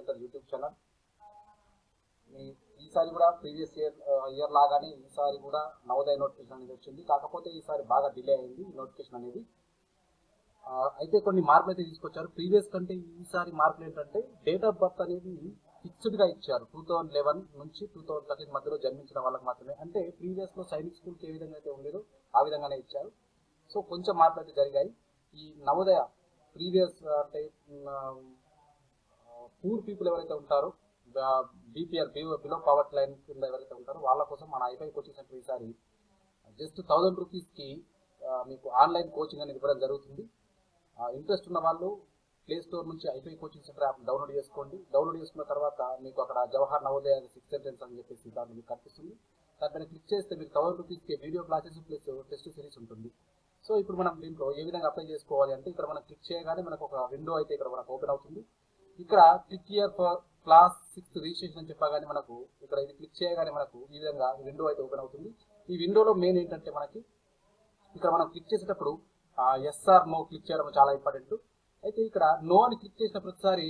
Centre YouTube channel ఈసారి కూడా previous year year లాగానే ఈసారి కూడా నవోదయ నోటిఫికేషన్ అనేది వచ్చింది. కాకపోతే ఈసారి బాగా డిలే అయింది నోటిఫికేషన్ అనేది. అయితే కొన్ని మార్పులు అయితే తీసుకొచ్చారు. ప్రీవియస్ కంటే ఈసారి మార్పులు ఏంటంటే డేట్ ఆఫ్ బర్త్ అనేది ఫిక్స్డ్గా ఇచ్చారు. టూ థౌజండ్ లెవెన్ నుంచి టూ థౌజండ్ థర్టీన్ మధ్యలో జన్మించిన వాళ్ళకి మాత్రమే. అంటే ప్రీవియస్లో సైనిక్ స్కూల్కి ఏ విధంగా అయితే ఉండేదో ఆ విధంగానే ఇచ్చారు. సో కొంచెం మార్పులు అయితే జరిగాయి. ఈ నవోదయ ప్రీవియస్ అంటే పూర్ పీపుల్ ఎవరైతే ఉంటారో బీపీఆర్ బిలో పవర్టీ లైన్ కింద ఎవరైతే ఉంటారో వాళ్ళ కోసం మన I P I coaching centre ఈసారి జస్ట్ థౌజండ్ రూపీస్కి మీకు ఆన్లైన్ కోచింగ్ అనేది ఇవ్వడం జరుగుతుంది. ఇంట్రెస్ట్ ఉన్న వాళ్ళు ప్లే స్టోర్ నుంచి IPI coaching center app download చేసుకోండి. డౌన్లోడ్ చేసుకున్న తర్వాత మీకు అక్కడ జవహర్ నవోదయ సిక్స్ సెంటెన్స్ అని చెప్పేసి దాన్ని మీకు కనిపిస్తుంది. దానిపైన క్లిక్ చేస్తే మీకు థౌసండ్ రూపీస్కి video classes plus test series ఉంటుంది. సో ఇప్పుడు మనం దీంట్లో ఏ విధంగా అప్లై చేసుకోవాలి అంటే ఇక్కడ మనం క్లిక్ చేయగానే మనకు ఒక విండో అయితే ఇక్కడ మనకు ఓపెన్ అవుతుంది. ఇక్కడ click year for class sixth registration అని చెప్పగానే మనకు ఇక్కడ ఇది క్లిక్ చేయగానే మనకు ఈ విధంగా విండో అయితే ఓపెన్ అవుతుంది. ఈ విండోలో మెయిన్ ఏంటంటే మనకి ఇక్కడ మనం క్లిక్ చేసేటప్పుడు ఎస్ఆర్ నో క్లిక్ చేయడం చాలా ఇంపార్టెంట్ అయితే ఇక్కడ నో అని క్లిక్ చేసిన ప్రతిసారి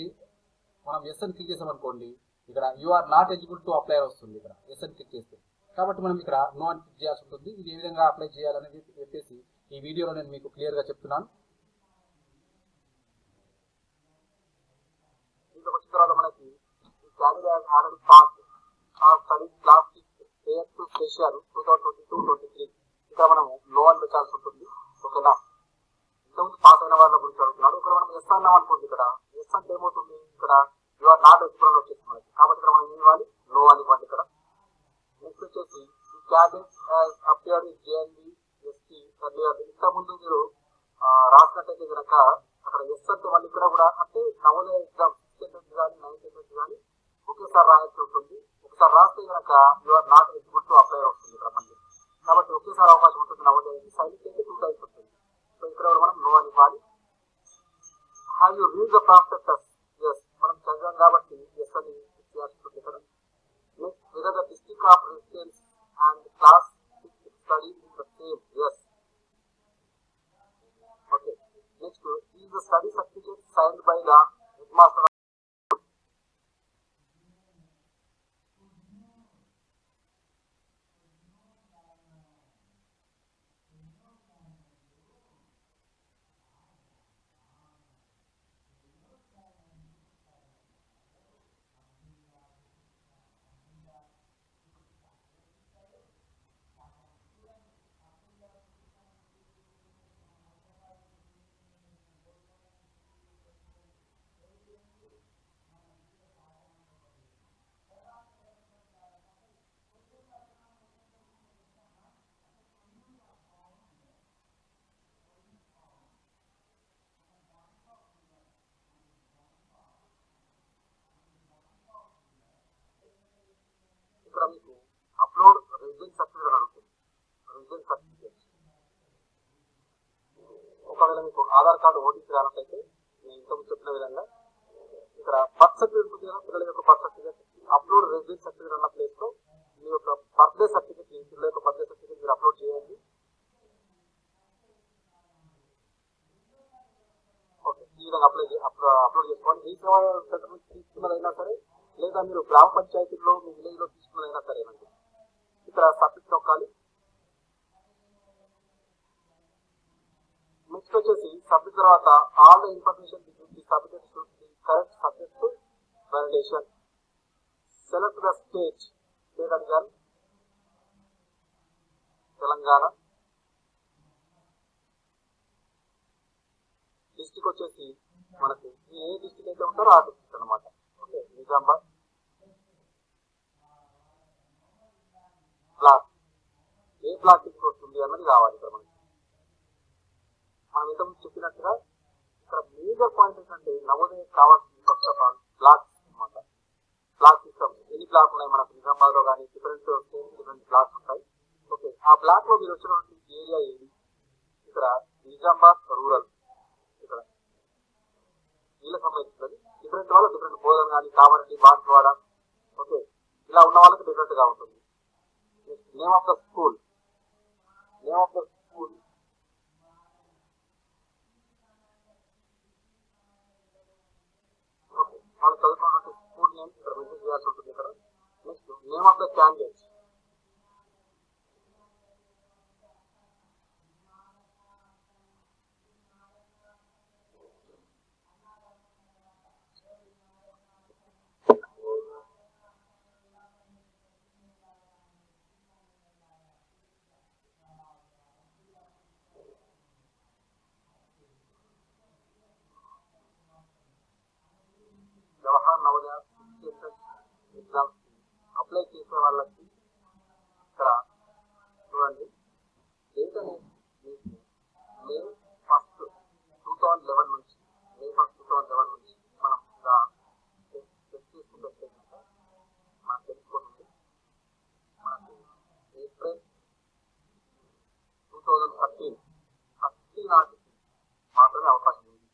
మనం ఎస్ అని క్లిక్ చేసామనుకోండి ఇక్కడ you are not eligible to apply వస్తుంది ఇక్కడ ఎస్ అని క్లిక్ చేస్తే. కాబట్టి మనం ఇక్కడ నో అని క్లిక్ చేయాల్సి ఉంటుంది. ఇది ఏ విధంగా అప్లై చేయాలనేది చెప్పేసి ఈ వీడియోలో నేను మీకు క్లియర్గా చెప్తున్నాను దీంట్లో వచ్చిన తర్వాత మనకి క్యాండిడేట్ ఆల్రెడీ పాస్ ఆ study class per special two thousand twenty two twenty three ఇక్కడ మనం లో అని పెట్టాల్సి ఉంటుంది. ఓకేనా? ఇంతకుముందు పాస్ అయిన వాళ్ళ గురించి అడుగుతున్నాడు ఇక్కడ మనం ఎస్ అన్నాం అనుకోండి ఇక్కడ. ఎస్ అంటే ఏమవుతుంది? The study certificate signed by the headmaster మీకు అప్లోడ్ రెసిడెన్స్ సర్టిఫికేట్ అడుగుతుంది. Residence certificate. ఒకవేళ మీకు ఆధార్ కార్డు ఓటీపీ రానట్లయితే నేను ఇంతకు చెప్పిన విధంగా ఇక్కడ బర్త్ సర్టిఫికేట్ ఉంటుంది కదా పిల్లల యొక్క birth certificate. Upload residence certificate అన్న ప్లేస్లో మీ యొక్క బర్త్డే సర్టిఫికేట్ మీ పిల్లల యొక్క బర్త్డే సర్టిఫికేట్ మీరు అప్లోడ్ చేయండి. ఓకే ఈ విధంగా అప్లై అప్లోడ్ చేసుకోండి. మీ సేవ సర్టిఫికేట్ తీసుకున్నదైనా సరే లేదా మీరు గ్రామ పంచాయతీలో మీ విలేజ్లో తీసుకున్నదైనా సరేనండి. ఇక్కడ సబ్మిట్ నొక్కాలి. నెక్స్ట్ వచ్చేసి సబ్మిట్ తర్వాత all the information submitted correct subject to select the state state అడిగారు తెలంగాణ. డిస్టిక్ వచ్చేసి మనకి ఏ డిస్టిక్ అయితే ఉంటారో ఆ డిస్టిక్ అనమాట నిజామాబాద్ బ్లాక్ ఏ బ్లాక్ కిందకి వస్తుంది అన్నది కావాలి ఇక్కడ మనకి. మనం ఇంతకుముందు చెప్పినట్టుగా ఇక్కడ మేజర్ పాయింట్ ఏంటంటే నవోదయ కావాల్సింది ఫస్ట్ ఆఫ్ ఆల్ బ్లాక్స్ అనమాట బ్లాక్ సిస్టమ్ ఎన్ని బ్లాక్ ఉన్నాయి మనకు? నిజామాబాద్లో కానీ డిఫరెంట్ డిఫరెంట్ బ్లాక్స్ ఉంటాయి. ఓకే ఆ బ్లాక్లో మీరు వచ్చినటువంటి ఏరియా ఏది? ఇక్కడ నిజామాబాద్ రూరల్ ఇక్కడ. వీళ్ళకి సంబంధించినది డిఫరెంట్ వాళ్ళు డిఫరెంట్ బోధన కానీ కామారెడ్డి బాన్స్వాడ ఓకే. ఇలా ఉన్న వాళ్ళకి డిఫరెంట్గా ఉంటుంది. Name of the school name of the school వాళ్ళు చదువుతున్నటువంటి స్కూల్ నేమ్ ఇక్కడ మెసేజ్ చేయాల్సి ఉంటుంది ఇక్కడ. Next name of the candidates Jawahar Navodaya exams apply చేసే వాళ్ళకి ఇక్కడ చూడండి డేట్ అనేది మీకు May first two thousand eleven నుంచి May first two thousand eleven నుంచి మనం ఇలా చెక్ చేసుకుంటే మనం మనకు మనకు April two thousand thirteen thirty నాటికి మాత్రమే అవకాశం ఉంది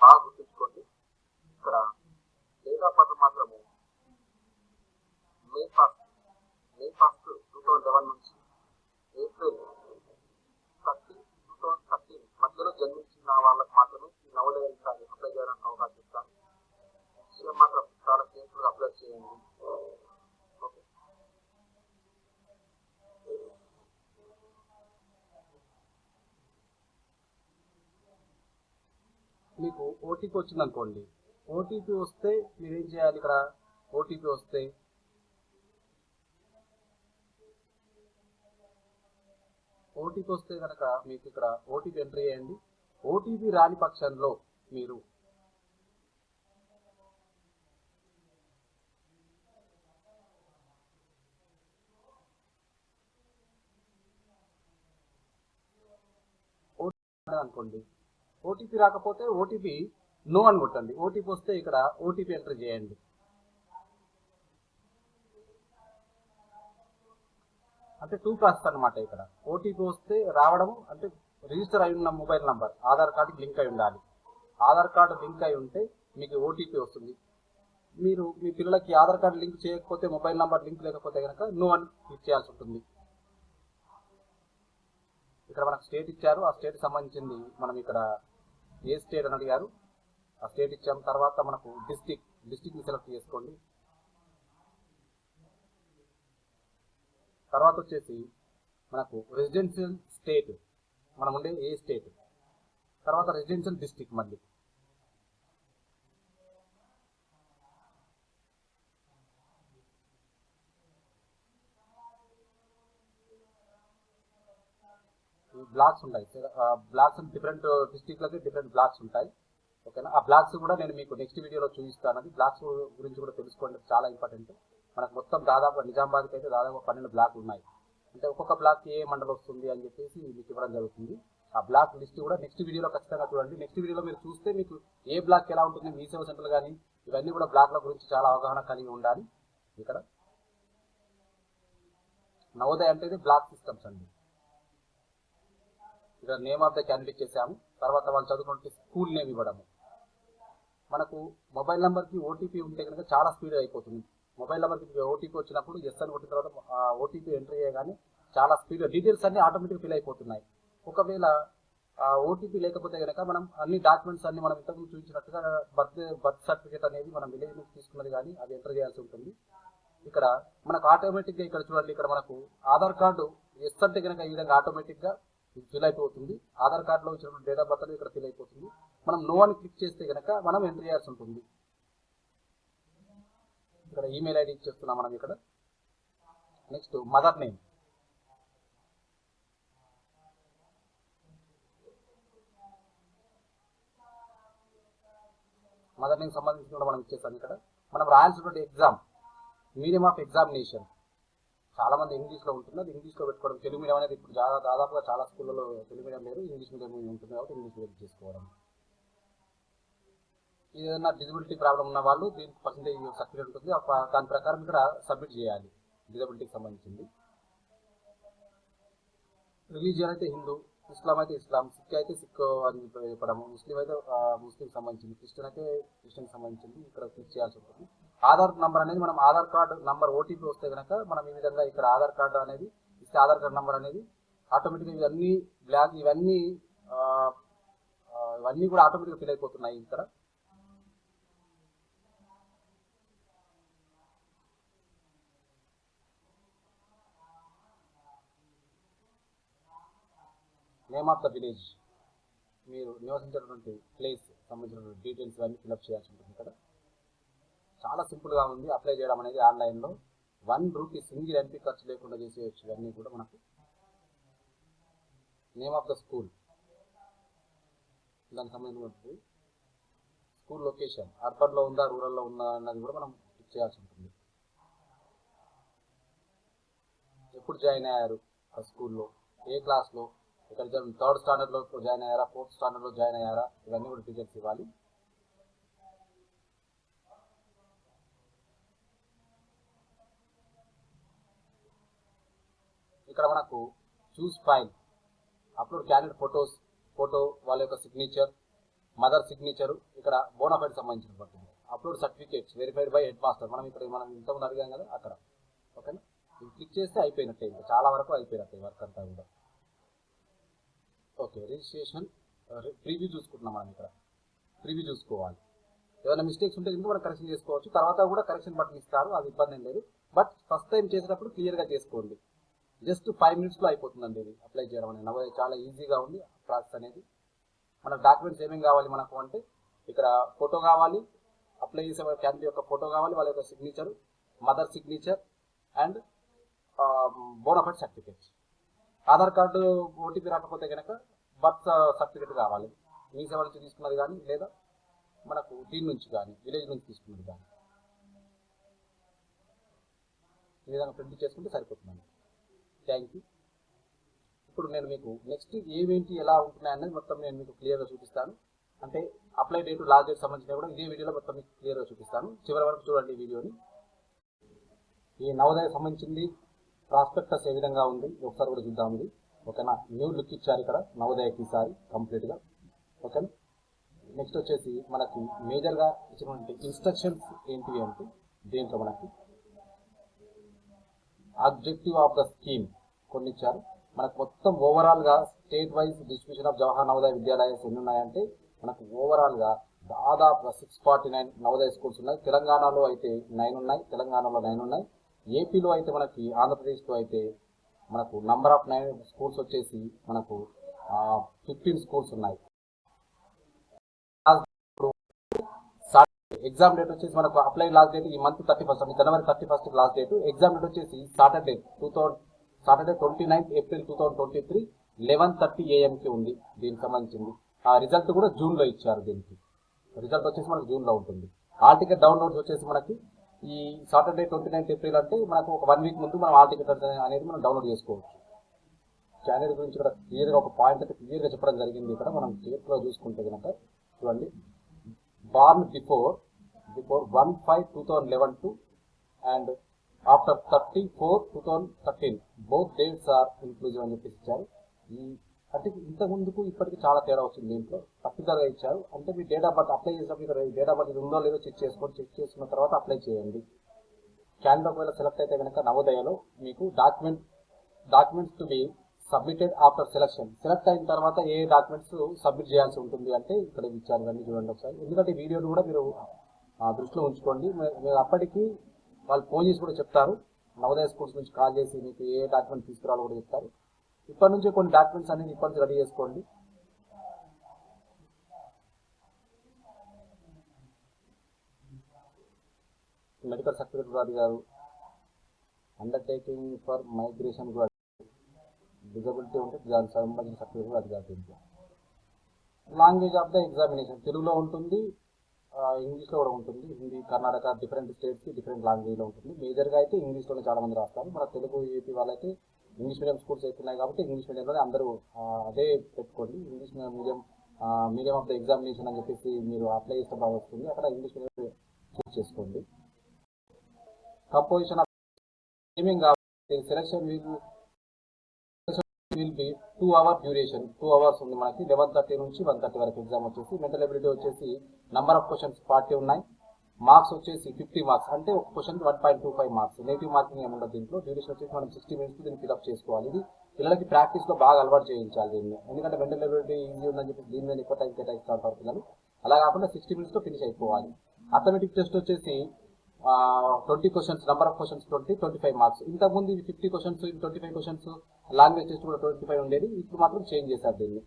బాగా గుర్తుంచుకోండి ఇక్కడ డేట్ ఆఫ్ బర్త్ మాత్రము May first May first two thousand eleven నుంచి April thirty two thousand thirteen మధ్యలో జన్మించిన వాళ్ళకి మాత్రమే ఈ నవోదయ ఎగ్జామ్ అప్లై చేయడానికి అవకాశం ఇస్తాను విషయం మాత్రం చాలా అప్లై చేయండి మీకు ఓటీపీ వచ్చింది అనుకోండి ఓటీపీ వస్తే మీరు ఏం చేయాలి ఇక్కడ? ఓటీపీ వస్తే ఓటీపీ వస్తే కనుక మీకు ఇక్కడ ఓటీపీ ఎంట్రీ చేయండి ఓటీపీ రాని పక్షంలో మీరు అనుకోండి. ఓటీపీ రాకపోతే ఓటీపీ నో అని కొట్టండి. ఓటీపీ వస్తే ఇక్కడ ఓటీపీ ఎంటర్ చేయండి. అంటే టూ ప్రాసెస్ అనమాట ఇక్కడ. ఓటీపీ వస్తే రావడం అంటే రిజిస్టర్ అయి ఉన్న మొబైల్ నంబర్ ఆధార్ కార్డుకి లింక్ అయి ఉండాలి. ఆధార్ కార్డు లింక్ అయి ఉంటే మీకు ఓటీపీ వస్తుంది. మీరు మీ పిల్లలకి ఆధార్ కార్డు లింక్ చేయకపోతే మొబైల్ నంబర్ లింక్ లేకపోతే కనుక నో అని క్లిక్ చేయాల్సి ఉంటుంది. ఇక్కడ మనకు స్టేట్ ఇచ్చారు. ఆ స్టేట్ సంబంధించింది మనం ఇక్కడ ఏ స్టేట్ అని అడిగారు. ఆ స్టేట్ ఇచ్చాం తర్వాత మనకు డిస్టిక్ డిస్టిక్ని సెలెక్ట్ చేసుకోండి. తర్వాత వచ్చేసి మనకు రెసిడెన్షియల్ స్టేట్ మనం ఉండే ఏ స్టేట్ తర్వాత రెసిడెన్షియల్ డిస్టిక్ మళ్ళీ ఈ బ్లాక్స్ ఉంటాయి. బ్లాక్స్ డిఫరెంట్ డిస్టిక్లకి డిఫరెంట్ బ్లాక్స్ ఉంటాయి. ఓకేనా? ఆ బ్లాక్స్ కూడా నేను మీకు నెక్స్ట్ వీడియోలో చూపిస్తాను. అది బ్లాక్స్ గురించి కూడా తెలుసుకోండి. చాలా ఇంపార్టెంట్ మనకు మొత్తం దాదాపు నిజామాబాద్కి అయితే దాదాపు పన్నెండు బ్లాక్లు ఉన్నాయి. అంటే ఒక్కొక్క బ్లాక్ ఏ మండలం వస్తుంది అని చెప్పేసి మీకు ఇవ్వడం జరుగుతుంది. ఆ బ్లాక్ లిస్ట్ కూడా నెక్స్ట్ వీడియోలో ఖచ్చితంగా చూడండి. నెక్స్ట్ వీడియోలో మీరు చూస్తే మీకు ఏ బ్లాక్ ఎలా ఉంటుంది మీ సేవ సెంటర్లు కానీ ఇవన్నీ కూడా బ్లాక్ల గురించి చాలా అవగాహన కలిగి ఉండాలి. ఇక్కడ నవోదయ అంటే బ్లాక్ సిస్టమ్స్ అండి. ఇక్కడ నేమ్ ఆఫ్ ద క్యాండిడేట్ చేసాము తర్వాత వాళ్ళు చదువుకుంటే స్కూల్ నేమ్ ఇవ్వడము. మనకు మొబైల్ నెంబర్కి ఓటీపీ ఉంటే కనుక చాలా స్పీడ్ అయిపోతుంది. మొబైల్ నెంబర్కి ఓటీపీ వచ్చినప్పుడు ఎస్ అని కొట్టిన తర్వాత ఓటీపీ ఎంట్రీ చేయగానే చాలా స్పీడ్ డీటెయిల్స్ అన్ని ఆటోమేటిక్ ఫిల్ అయిపోతున్నాయి. ఒకవేళ ఓటీపీ లేకపోతే కనుక మనం అన్ని డాక్యుమెంట్స్ అన్ని మనం ఇంతకుముందు చూపించినట్టుగా బర్త్ బర్త్ సర్టిఫికేట్ అనేది మనం విలేజ్ నుంచి తీసుకున్నది కానీ అది ఎంటర్ చేయాల్సి ఉంటుంది. ఇక్కడ మనకు ఆటోమేటిక్గా ఇక్కడ చూడండి ఇక్కడ మనకు ఆధార్ కార్డు ఎస్ అంటే కనుక ఈ విధంగా ఆటోమేటిక్గా ఫిల్ అయిపోతుంది. ఆధార్ కార్డులో ఇచ్చినటువంటి డేట్ ఆఫ్ బర్త్ అనేది ఇక్కడ ఫిల్ అయిపోతుంది. మనం నో అని క్లిక్ చేస్తే కనుక మనం ఎంటర్ చేయాల్సి ఉంటుంది. ఇక్కడ ఈమెయిల్ ఐడి ఇచ్చేస్తున్నాం మనం ఇక్కడ. Next mother name mother name సంబంధించి కూడా మనం ఇచ్చేస్తాం ఇక్కడ. మనం రాయాల్సినటువంటి ఎగ్జామ్ మీడియం ఆఫ్ ఎగ్జామినేషన్ చాలా మంది ఇంగ్లీష్లో ఉంటుంది అది ఇంగ్లీష్లో పెట్టుకోవడం తెలుగు మీడియం అనేది ఇప్పుడు చాలా దాదాపుగా చాలా స్కూళ్ళలో తెలుగు మీడియం లేదు ఇంగ్లీష్ మీడియం ఉంటుంది కాబట్టి ఇంగ్లీష్ మీడియం చేసుకోవడం. ఏదైనా డిజబిలిటీ ప్రాబ్లం ఉన్న వాళ్ళు దీనికి పర్సంటేజ్ సర్టిఫికేట్ ఉంటుంది. దాని ప్రకారం ఇక్కడ సబ్మిట్ చేయాలి డిజబిలిటీకి సంబంధించింది. రిలీజియన్ అయితే హిందూ ఇస్లాం అయితే ఇస్లాం సిక్ అయితే సిక్ అని చెప్పడము ముస్లిం అయితే ముస్లిం సంబంధించింది. క్రిస్టియన్ అయితే క్రిస్టియన్ సంబంధించింది. ఇక్కడ క్లిక్ చేయాల్సి ఉంటుంది ఆధార్ నంబర్ అనేది మనం ఆధార్ కార్డు నంబర్ ఓటీపీ వస్తే కనుక మనం ఈ విధంగా ఇక్కడ ఆధార్ కార్డు అనేది ఇస్తే ఆధార్ కార్డు నంబర్ అనేది ఆటోమేటిక్గా ఇవన్నీ బ్లాక్ ఇవన్నీ ఇవన్నీ కూడా ఆటోమేటిక్గా ఫిల్ అయిపోతున్నాయి ఇక్కడ. నేమ్ ఆఫ్ ద విలేజ్ మీరు నివసించేటువంటి ప్లేస్ సంబంధించిన డీటెయిల్స్ ఇవన్నీ ఫిల్అప్ చేయాల్సి ఉంటుంది ఇక్కడ. చాలా సింపుల్గా ఉంది. అప్లై చేయడం అనేది ఆన్లైన్లో వన్ రూపీ సింగిల్ ఎంపీ ఖర్చు లేకుండా చేసేయచ్చు ఇవన్నీ కూడా మనకు. Name of the school. దానికి సంబంధించినటువంటి స్కూల్ లొకేషన్. అర్బన్లో ఉందా రూరల్లో ఉందా అన్నది కూడా మనం టిక్ చేయాల్సి ఉంటుంది. ఎప్పుడు జాయిన్ అయ్యారు ఆ స్కూల్లో ఏ క్లాస్లో ఇక్కడ థర్డ్ స్టాండర్డ్లో జాయిన్ అయ్యారా? ఫోర్త్ స్టాండర్డ్లో జాయిన్ అయ్యారా? ఇవన్నీ కూడా డీటెయిల్స్ ఇవ్వాలి. ఇక్కడ మనకు choose file upload candidate photos photo వాళ్ళ యొక్క సిగ్నేచర్ మదర్ సిగ్నేచర్ ఇక్కడ బోనాఫైడ్ సంబంధించిన పడుతుంది. Upload certificates verified by headmaster మనం ఇక్కడ మనం ఇంతకుముందు అడిగాం కదా అక్కడ. ఓకేనా ఇది క్లిక్ చేస్తే అయిపోయినట్టే ఇంకా. చాలా వరకు అయిపోయినట్టే వర్క్ అంతా కూడా. ఓకే రిజిస్ట్రేషన్ ప్రీవ్యూ చూసుకుంటున్నాం మనం ఇక్కడ. ప్రివ్యూ చూసుకోవాలి. ఏదైనా మిస్టేక్స్ ఉంటే ఇంకా మనం కరెక్షన్ చేసుకోవచ్చు. తర్వాత కూడా కరెక్షన్ బటన్ ఇస్తారు అది ఇబ్బంది లేదు. బట్ ఫస్ట్ టైం చేసేటప్పుడు క్లియర్గా చేసుకోండి. జస్ట్ ఫైవ్ మినిట్స్లో అయిపోతుందండి ఇది అప్లై చేయడం అనేది. చాలా ఈజీగా ఉంది ప్రాసెస్ అనేది. మన డాక్యుమెంట్స్ ఏమేమి కావాలి మనకు అంటే ఇక్కడ ఫోటో కావాలి అప్లై చేసే క్యాండిడేట్ యొక్క ఫోటో కావాలి వాళ్ళ యొక్క signature mother signature and bonafide certificate Aadhaar card OTP రాకపోతే కనుక బర్త్ సర్టిఫికేట్ కావాలి. మీ సేవ నుంచి తీసుకున్నది కానీ లేదా మనకు దీని నుంచి కానీ విలేజ్ నుంచి తీసుకున్నది కానీ. ఈ విధంగా ప్రింట్ చేసుకుంటే సరిపోతుందండి. థ్యాంక్ యూ ఇప్పుడు నేను మీకు నెక్స్ట్ ఏమేంటి ఎలా ఉంటున్నాయి అనేది మొత్తం నేను మీకు క్లియర్గా చూపిస్తాను. అంటే అప్లై డేట్ లాస్ట్ డేట్ సంబంధించిన కూడా ఇదే వీడియోలో మొత్తం మీకు క్లియర్గా చూపిస్తాను. చివరి వరకు చూడండి వీడియోని ఈ నవోదయ సంబంధించింది ప్రాస్పెక్టస్ ఏ విధంగా ఉంది ఒకసారి కూడా చూద్దాం ఇది. ఓకేనా? న్యూ లుక్ ఇచ్చారు ఇక్కడ నవోదయకి ఈసారి కంప్లీట్గా ఓకేనా? నెక్స్ట్ వచ్చేసి మనకి మేజర్గా ఇచ్చినటువంటి ఇన్స్ట్రక్షన్స్ ఏంటివి అంటే దేంట్లో మనకి? ఆబ్జెక్టివ్ ఆఫ్ ద స్కీమ్ కొన్ని ఇచ్చారు మనకు మొత్తం ఓవరాల్గా state wise distribution of Jawahar Navodaya Vidyalayas ఎన్ని ఉన్నాయంటే మనకు ఓవరాల్గా దాదాపు six forty nine Navodaya schools ఉన్నాయి. తెలంగాణలో అయితే నైన్ ఉన్నాయి. తెలంగాణలో నైన్ ఉన్నాయి. ఏపీలో అయితే మనకి ఆంధ్రప్రదేశ్లో అయితే మనకు నంబర్ ఆఫ్ నైన్ స్కూల్స్ వచ్చేసి మనకు ఫిఫ్టీన్ స్కూల్స్ ఉన్నాయి. ఎగ్జామ్ డేట్ వచ్చేసి మనకు అప్లై లాస్ట్ డేట్ ఈ మంత్ థర్టీ ఫస్ట్ జనవరి thirty first last date exam date వచ్చేసి Saturday two thousand Saturday twenty ninth April two thousand twenty three eleven thirty ఏఎంకి ఉంది. దీనికి సంబంధించింది. ఆ రిజల్ట్ కూడా జూన్లో ఇచ్చారు దీనికి. రిజల్ట్ వచ్చేసి మనకు జూన్లో ఉంటుంది. ఆల్ టికెట్ డౌన్లోడ్స్ వచ్చేసి మనకి ఈ సాటర్డే ట్వంటీ నైన్త్ ఏప్రిల్ అంటే మనకు ఒక వన్ వీక్ ముందు మనం ఆల్ టికెట్ అనేది మనం డౌన్లోడ్ చేసుకోవచ్చు. క్యాండిడేట్ గురించి కూడా క్లియర్గా ఒక పాయింట్ అయితే క్లియర్గా చెప్పడం జరిగింది ఇక్కడ. మనం చేతిలో చూసుకుంటే కనుక చూడండి. Born before before one five two thousand eleven to and after thirty four two thousand thirteen both dates are inclusive అని చెప్పేసి ఇచ్చారు. ఈ అంటే ఇంతకుముందుకు ఇప్పటికి చాలా తేడా వచ్చింది దీంట్లో. పర్టికులర్గా ఇచ్చారు. అంటే మీ డేట్ ఆఫ్ బర్త్ అప్లై చేసినప్పుడు ఇక్కడ డేట్ ఆఫ్ బర్త్ ఉందో లేదో చెక్ చేసుకోండి. చెక్ చేసుకున్న తర్వాత అప్లై చేయండి. క్యాండిడేట్ ఒకవేళ సెలెక్ట్ అయితే కనుక నవోదయలో మీకు document documents to be submitted after selection select అయిన తర్వాత ఏ డాక్యుమెంట్స్ సబ్మిట్ చేయాల్సి ఉంటుంది అంటే ఇక్కడ ఇచ్చారు అన్ని చూడండి ఒకసారి. ఎందుకంటే వీడియోని కూడా మీరు దృష్టిలో ఉంచుకోండి. మీరు అప్పటికి వాళ్ళు ఫోన్ చేసి కూడా చెప్తారు. నవోదయ స్కూల్స్ నుంచి కాల్ చేసి మీకు ఏ డాక్యుమెంట్ తీసుకురావాలో కూడా చెప్తారు. ఇప్పటి నుంచి కొన్ని డాక్యుమెంట్స్ అనేది ఇప్పటి నుంచి రెడీ చేసుకోండి. మెడికల్ సర్టిఫికేట్ కూడా అడిగారు. అండర్టేకింగ్ ఫర్ మైగ్రేషన్ కూడా డిజబిలిటీ ఉంటే దానికి సంబంధించిన సర్టిఫికేట్ కూడా అడిగారు దీంట్లో. లాంగ్వేజ్ ఆఫ్ ద ఎగ్జామినేషన్ తెలుగులో ఉంటుంది. ఇంగ్లీష్లో కూడా ఉంటుంది. హిందీ కర్ణాటక డిఫరెంట్ స్టేట్స్కి డిఫరెంట్ లాంగ్వేజ్లో ఉంటుంది. మేజర్గా అయితే ఇంగ్లీష్లోనే చాలా మంది రాస్తారు. మన తెలుగు ఏపీ వాళ్ళైతే ఇంగ్లీష్ మీడియం స్కూల్స్ ఎక్కున్నాయి కాబట్టి ఇంగ్లీష్ మీడియంలోనే అందరూ అదే పెట్టుకోండి. English medium medium of the examination అని చెప్పేసి మీరు అప్లై చేస్తే బాగా వస్తుంది. అక్కడ ఇంగ్లీష్ మీడియం చూస్ చేసుకోండి. కంపోజిషన్ ఆఫ్ స్ట్రీమింగ్ కావాలి సెలక్షన్ మీకు will be two hour duration two hours ఉంది మనకి. లెవెన్ థర్టీ నుంచి వన్ థర్టీ వరకు ఎగ్జామ్ వచ్చేసి. మెంటల్ ఎబిలిటీ వచ్చేసి నంబర్ ఆఫ్ క్వశ్చన్స్ ఫార్టీ ఉన్నాయి. మార్క్స్ వచ్చేసి ఫిఫ్టీ మార్క్స్ అంటే ఒక question one point two five marks negative marking ఏమి ఉండదు దీంట్లో. డ్యూరేషన్ వచ్చేసి మనం సిక్స్టీ మినిట్స్ దీన్ని ఫిల్అప్ చేసుకోవాలి. ఇది పిల్లలకి ప్రాక్టీస్లో బాగా అలవాటు చేయించాలి దీన్ని. ఎందుకంటే మెంటల్ ఎబిలిటీ ఈజీ ఉందని చెప్పి దీని మీద ఎక్కువ టైం కేటాయిస్తూ ఉంటారు పిల్లలు అలా కాకుండా సిక్స్టీ మినిట్స్లో ఫినిష్ అయిపోవాలి. అథమెటిక్ టెస్ట్ వచ్చేసి twenty questions number of questions twenty twenty five marks ఇంతకుముందు ఇది ఫిఫ్టీ క్వశ్చన్స్ ఇది twenty five questions language test కూడా ట్వంటీ ఫైవ్ ఉండేది. ఇప్పుడు మాత్రం చేంజ్ చేశారు దీన్ని.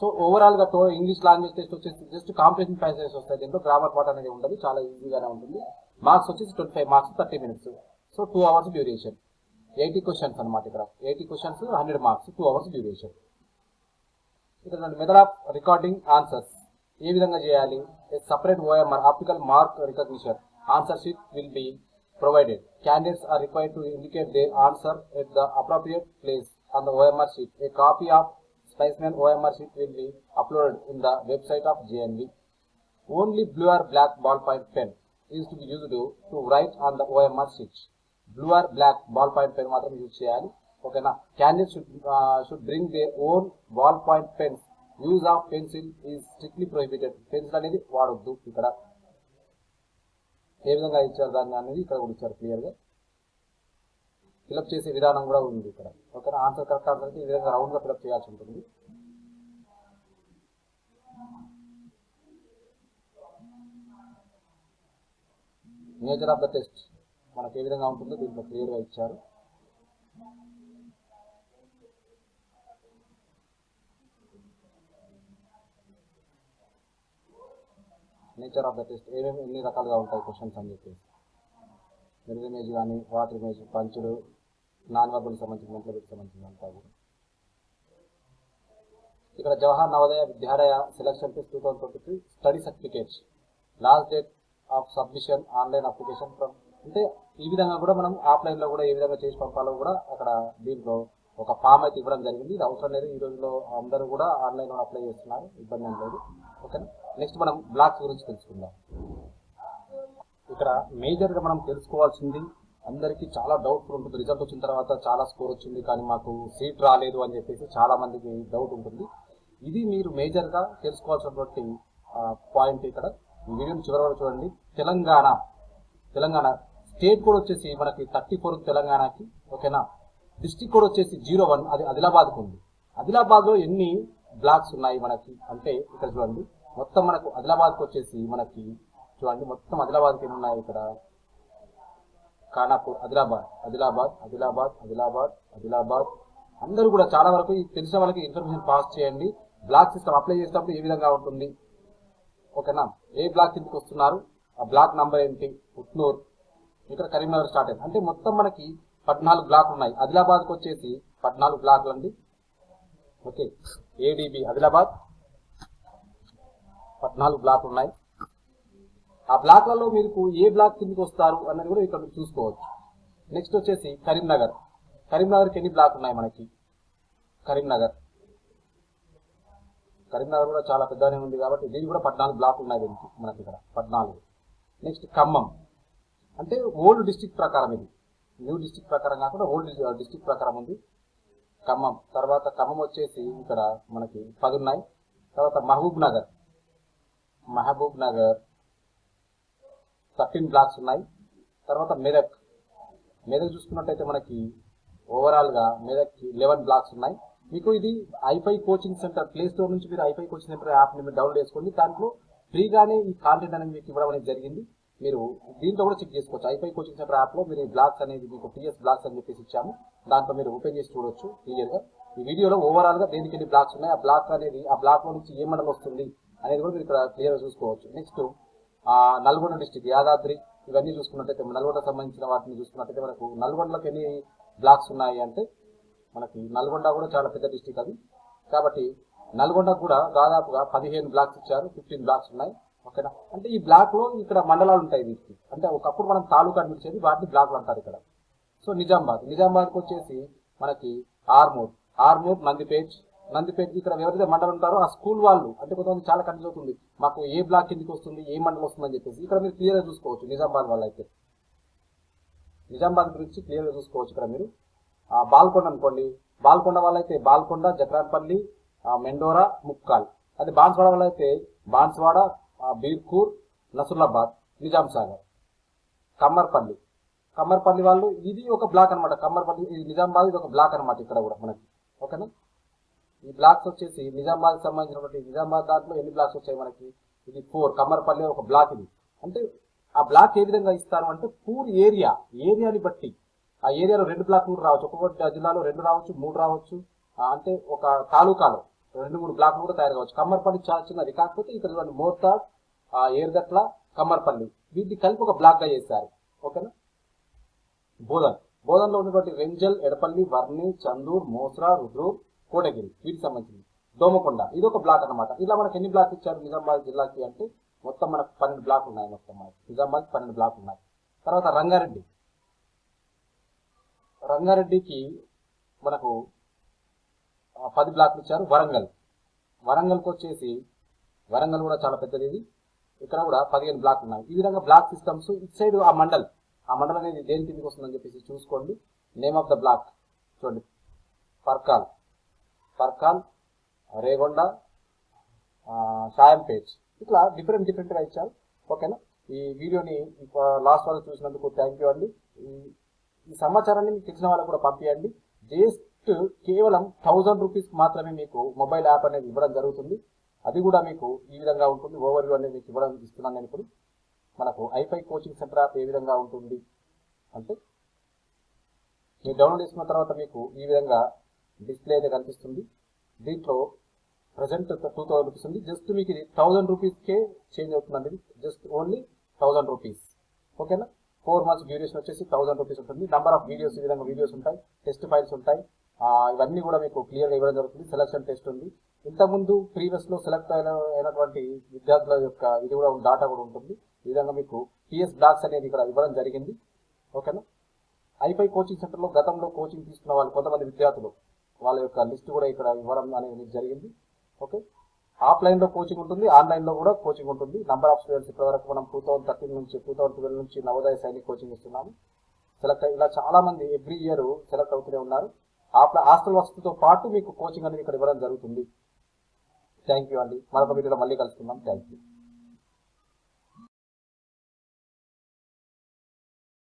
సో ఓవరాల్గా టో ఇంగ్లీష్ లాంగ్వేజ్ టెస్ట్ వచ్చేసి జస్ట్ కాంపిటీషన్ ప్యాసేజెస్ వస్తాయి. దీంట్లో గ్రామర్ పార్ట్ అనేది ఉండదు. చాలా ఈజీగానే ఉంటుంది. మార్క్స్ వచ్చేసి twenty five marks thirty minutes so two hours duration eighty questions అనమాట ఇక్కడ. Eighty questions hundred marks two hours duration ఇక్కడ మెథడ్ ఆఫ్ రికార్డింగ్ ఆన్సర్స్ ఏ విధంగా చేయాలి? Separate OMR optical mark recognition answer sheet will be provided candidates are required to indicate the answer at the appropriate place on the OMR sheet a copy of specimen OMR sheet will be uploaded in the website of JNB only blue or black ball point pen is to be used to write on the OMR sheet blue or black ball point pen మాత్రం use చేయాలి. ఓకేనా candidate should should bring the own ball point pens use of pencil is strictly prohibited pencil అనేది వాడొద్దు ఇక్కడ. ఏ విధంగా ఇచ్చారు దాన్ని అనేది ఇక్కడ కూడా ఇచ్చారు క్లియర్గా ఫిలప్ చేసే విధానం కూడా ఉంది ఇక్కడ. ఓకేనా ఆన్సర్ కరెక్ట్ ఆన్సర్ అయితే ఈ విధంగా రౌండ్గా ఫిలప్ చేయాల్సి ఉంటుంది. నేచర్ ఆఫ్ ద టెస్ట్ మనకి ఏ విధంగా ఉంటుందో దీంట్లో క్లియర్గా ఇచ్చారు. Nature of the test. ఏమేమి ఎన్ని రకాలుగా ఉంటాయి క్వశ్చన్స్ అని చెప్పేసి. మిర్రర్ ఇమేజ్ కానీ వాటర్ ఇమేజ్ పంచుడు నాన్ వర్బల్ సంబంధించిన మెంటల్ సంబంధించిన అంతా కూడా ఇక్కడ Jawahar Navodaya Vidyalaya selection test two thousand twenty three study certificates last date of submission online application from అంటే ఈ విధంగా కూడా మనం ఆఫ్లైన్లో కూడా ఏ విధంగా చేసి పంపాలో కూడా అక్కడ దీంట్లో ఒక ఫామ్ అయితే ఇవ్వడం జరిగింది. ఇది అవసరం లేదు. ఈ రోజుల్లో అందరూ కూడా ఆన్లైన్లో అప్లై చేస్తున్నారు. ఇబ్బంది ఏం లేదు. ఓకేనా నెక్స్ట్ మనం బ్లాక్స్ గురించి తెలుసుకుందాం. ఇక్కడ మేజర్గా మనం తెలుసుకోవాల్సింది అందరికీ చాలా డౌట్ఫుల్ ఉంటుంది. రిజల్ట్ వచ్చిన తర్వాత చాలా స్కోర్ వచ్చింది కానీ మాకు సీట్ రాలేదు అని చెప్పేసి చాలా మందికి డౌట్ ఉంటుంది. ఇది మీరు మేజర్గా తెలుసుకోవాల్సినటువంటి పాయింట్ ఇక్కడ. ఈ వీడియోని చివరి వరకు చూడండి. తెలంగాణ. తెలంగాణ స్టేట్ కోడ్ వచ్చేసి మనకి థర్టీ ఫోర్ తెలంగాణకి ఓకేనా డిస్టిక్ కోడ్ వచ్చేసి జీరో వన్ అది ఆదిలాబాద్కు ఉంది. ఆదిలాబాద్లో ఎన్ని బ్లాక్స్ ఉన్నాయి మనకి? అంటే ఇక్కడ చూడండి. మొత్తం మనకు ఆదిలాబాద్కి వచ్చేసి మనకి చూడండి మొత్తం ఆదిలాబాద్కి ఏమున్నాయి ఉన్నాయి ఇక్కడ? ఖానాపూర్ ఆదిలాబాద్ ఆదిలాబాద్ ఆదిలాబాద్ ఆదిలాబాద్ ఆదిలాబాద్. అందరూ కూడా చాలా వరకు తెలిసిన వాళ్ళకి ఇన్ఫర్మేషన్ పాస్ చేయండి. బ్లాక్ సిస్టమ్ అప్లై చేసినప్పుడు ఏ విధంగా ఉంటుంది? ఓకేనా? ఏ బ్లాక్ కిందకి వస్తున్నారు? ఆ బ్లాక్ నంబర్ ఏంటి? ఉట్నూర్. ఇక్కడ కరీంనగర్ స్టార్ట్ అయింది. అంటే మొత్తం మనకి పద్నాలుగు బ్లాక్లు ఉన్నాయి. ఆదిలాబాద్కి వచ్చేసి పద్నాలుగు బ్లాక్లు అండి ఓకే ఏడిబి ఆదిలాబాద్. పద్నాలుగు బ్లాక్లు ఉన్నాయి. ఆ బ్లాక్లలో మీకు ఏ బ్లాక్ కిందకి వస్తారు అన్నది కూడా ఇక్కడ చూసుకోవచ్చు. నెక్స్ట్ వచ్చేసి కరీంనగర్. కరీంనగర్కి ఎన్ని బ్లాక్ ఉన్నాయి మనకి? కరీంనగర్. కరీంనగర్ కూడా చాలా పెద్దగానే ఉంది కాబట్టి దీనికి కూడా పద్నాలుగు బ్లాక్ ఉన్నాయి దీనికి మనకి ఇక్కడ. పద్నాలుగు. నెక్స్ట్ ఖమ్మం. అంటే ఓల్డ్ డిస్టిక్ ప్రకారం ఇది. న్యూ డిస్టిక్ ప్రకారం కాకుండా ఓల్డ్ డిస్టిక్ uh, ప్రకారం ఉంది. ఖమ్మం. తర్వాత ఖమ్మం వచ్చేసి ఇక్కడ మనకి పది ఉన్నాయి. తర్వాత Mahabubnagar Mahabubnagar thirteen blocks ఉన్నాయి. తర్వాత మెదక్. మెదక్ చూసుకున్నట్టయితే మనకి ఓవరాల్గా మెదక్కి లెవెన్ బ్లాక్స్ ఉన్నాయి. మీకు ఇది iFi coaching centre play store నుంచి మీరు ఐఫై కోచింగ్ సెంటర్ యాప్ని మీరు డౌన్లోడ్ చేసుకోండి. దాంట్లో ఫ్రీగానే ఈ కాంటెంట్ అనేది మీకు ఇవ్వడం అనేది జరిగింది. మీరు దీంట్లో కూడా చెక్ చేసుకోవచ్చు. ఐఫై కోచింగ్ సెంటర్ యాప్లో మీరు ఈ బ్లాక్స్ అనేది మీకు టీఎస్ బ్లాక్స్ అని చెప్పేసి ఇచ్చాము. దాంట్లో మీరు ఓపెన్ చేసి చూడొచ్చు క్లియర్గా. ఈ వీడియోలో ఓవరాల్గా దేనికి ఎన్ని బ్లాక్స్ ఉన్నాయి? ఆ బ్లాక్ అనేది ఆ బ్లాక్లో నుంచి ఏ మండలం వస్తుంది? అనేది కూడా మీరు ఇక్కడ క్లియర్గా చూసుకోవచ్చు. నెక్స్ట్ ఆ నల్గొండ డిస్టిక్ యాదాద్రి ఇవన్నీ చూసుకున్నట్టయితే నల్గొండ సంబంధించిన వాటిని చూసుకున్నట్టయితే మనకు నల్గొండలోకి ఎన్ని బ్లాక్స్ ఉన్నాయి అంటే మనకి నల్గొండ కూడా చాలా పెద్ద డిస్టిక్ అది. కాబట్టి నల్గొండకు కూడా దాదాపుగా పదిహేను బ్లాక్స్ ఇచ్చారు ఫిఫ్టీన్ బ్లాక్స్ ఉన్నాయి. ఓకేనా? అంటే ఈ బ్లాక్లో ఇక్కడ మండలాలు ఉంటాయి వీటికి. అంటే ఒకప్పుడు మనం తాలూకా అనిపించేది వాటిని బ్లాక్లు అంటారు ఇక్కడ. సో నిజామాబాద్. నిజామాబాద్కి వచ్చేసి మనకి ఆర్మూర్. ఆర్మూర్ నందిపేట్ నందిపేట ఇక్కడ ఎవరైతే మండలం ఉంటారో ఆ స్కూల్ వాళ్ళు అంటే కొంతమంది చాలా కన్ఫ్యూజ్ అవుతుంది. మాకు ఏ బ్లాక్ కిందకి వస్తుంది ఏ మండలం వస్తుందని చెప్పేసి ఇక్కడ మీరు క్లియర్గా చూసుకోవచ్చు నిజామాబాద్ వాళ్ళు అయితే నిజామాబాద్ గురించి క్లియర్గా చూసుకోవచ్చు ఇక్కడ మీరు. బాల్కొండ అనుకోండి. బాల్కొండ వాళ్ళైతే బాల్కొండ జక్రాన్పల్లి మెండోరా ముక్కాల్. అది బాన్స్వాడ వాళ్ళైతే బాన్స్వాడ బీర్కూర్ నసుర్లాబాద్ నిజాం సాగర్ కమ్మర్పల్లి. కమ్మర్పల్లి వాళ్ళు ఇది ఒక బ్లాక్ అన్నమాట. కమ్మర్పల్లి ఇది నిజామాబాద్ ఇది ఒక బ్లాక్ అనమాట ఇక్కడ కూడా మనకి. ఓకేనా? ఈ బ్లాక్స్ వచ్చేసి నిజామాబాద్ సంబంధించినటువంటి నిజామాబాద్ దాంట్లో ఎన్ని బ్లాక్స్ వచ్చాయి మనకి? ఇది ఫోర్ కమ్మరపల్లి ఒక బ్లాక్ ఇది. అంటే ఆ బ్లాక్ ఏ విధంగా ఇస్తారు అంటే పూర్ ఏరియా ఏరియాని బట్టి. ఆ ఏరియాలో రెండు బ్లాక్లు కూడా రావచ్చు. ఒక్కొక్క జిల్లాలో రెండు రావచ్చు మూడు రావచ్చు. అంటే ఒక తాలూకాలో రెండు మూడు బ్లాక్లు కూడా తయారు కావచ్చు. కమ్మర్పల్లి చాలా చిన్నది. కాకపోతే ఇక్కడ చూడండి మోర్తాడ్ ఆ, ఏర్గట్ల కమ్మర్పల్లి వీటిని కలిపి ఒక బ్లాక్గా చేశారు. ఓకేనా? బోధన్. బోధన్లో ఉన్నటువంటి రెంజల్ ఎడపల్లి వర్ణి చందూర్ మోస్రా రుద్రూర్ కోటగిరి వీటికి సంబంధించింది. దోమకొండ ఇది ఒక బ్లాక్ అన్నమాట. ఇలా మనకి ఎన్ని బ్లాక్ ఇచ్చారు? నిజామాబాద్ జిల్లాకి అంటే మొత్తం మనకు పన్నెండు బ్లాక్ ఉన్నాయి మొత్తం మనకి. నిజామాబాద్ పన్నెండు బ్లాక్ ఉన్నాయి. తర్వాత రంగారెడ్డి. రంగారెడ్డికి మనకు పది బ్లాక్లు ఇచ్చారు వరంగల్. వరంగల్కి వచ్చేసి వరంగల్ కూడా చాలా పెద్దది ఇది. ఇక్కడ కూడా పదిహేను బ్లాక్ ఉన్నాయి. ఈ విధంగా బ్లాక్ సిస్టమ్స్ ఇటు సైడ్ ఆ మండల్. ఆ మండల్ అనేది దేని కిందకి వస్తుందని చెప్పేసి చూసుకోండి. నేమ్ ఆఫ్ ద బ్లాక్ చూడండి. పర్కాల్. ఫర్ఖాన్ రేగొండ ఆ, పేజ్. ఇట్లా డిఫరెంట్ డిఫరెంట్గా ఇచ్చారు. ఓకేనా? ఈ వీడియోని లాస్ట్ వరకు చూసినందుకు థ్యాంక్ యూ అండి. ఈ- ఈ సమాచారాన్ని మీకు తెలిసిన వాళ్ళకు కూడా పంపించండి జస్ట్ కేవలం థౌజండ్ రూపీస్ మాత్రమే మీకు మొబైల్ యాప్ అనేది ఇవ్వడం జరుగుతుంది. అది కూడా మీకు ఈ విధంగా ఉంటుంది. ఓవర్ వ్యూ అనేది మీకు ఇవ్వడం ఇస్తున్నాను నేను ఇప్పుడు. మనకు ఐఫై కోచింగ్ సెంటర్ యాప్ ఏ విధంగా ఉంటుంది? అంటే మీరు డౌన్లోడ్ చేసుకున్న తర్వాత మీకు ఈ విధంగా డిస్ప్లే అయితే కనిపిస్తుంది. దీంట్లో ప్రజెంట్ టూ థౌసండ్ రూపీస్ ఉంది. జస్ట్ మీకు ఇది థౌసండ్ రూపీస్కే చేంజ్ అవుతుందండి. జస్ట్ ఓన్లీ థౌసండ్ రూపీస్ ఓకేనా? ఫోర్ మంత్స్ డ్యూరేషన్ వచ్చేసి థౌసండ్ రూపీస్ ఉంటుంది. నెంబర్ ఆఫ్ వీడియోస్ ఈ విధంగా వీడియోస్ ఉంటాయి. టెస్ట్ ఫైల్స్ ఉంటాయి. ఇవన్నీ కూడా మీకు క్లియర్గా ఇవ్వడం జరుగుతుంది. సెలక్షన్ టెస్ట్ ఉంది. ఇంతకుముందు ప్రీవియస్లో సెలెక్ట్ అయిన అయినటువంటి విద్యార్థుల యొక్క ఇది కూడా డాటా కూడా ఉంటుంది. ఈ విధంగా మీకు పిఎస్ బ్లాక్స్ అనేది ఇక్కడ ఇవ్వడం జరిగింది. ఓకేనా? ఐపై కోచింగ్ సెంటర్లో గతంలో కోచింగ్ తీసుకున్న వాళ్ళు కొంతమంది విద్యార్థులు. వాళ్ళ యొక్క లిస్ట్ కూడా ఇక్కడ ఇవ్వడం అనేది జరిగింది. ఓకే ఆఫ్లైన్లో కోచింగ్ ఉంటుంది ఆన్లైన్లో కూడా కోచింగ్ ఉంటుంది. నంబర్ ఆఫ్ స్టూడెంట్స్ ఇప్పటివరకు మనం టూ థౌసండ్ థర్టీన్ నుంచి టూ థౌసండ్ ట్వెల్వ్ నుంచి నవోదయ సైనిక్ కోచింగ్ ఇస్తున్నాము. సెలెక్ట్ ఇలా చాలా మంది ఎవ్రీ ఇయర్ సెలెక్ట్ అవుతూనే ఉన్నారు. ఆఫ్లైన్ హాస్టల్ వసతితో పాటు మీకు కోచింగ్ అనేది ఇక్కడ ఇవ్వడం జరుగుతుంది. థ్యాంక్ యూ అండి. మరొక వీడియోలో మళ్ళీ కలుసుకుందాం. Thank you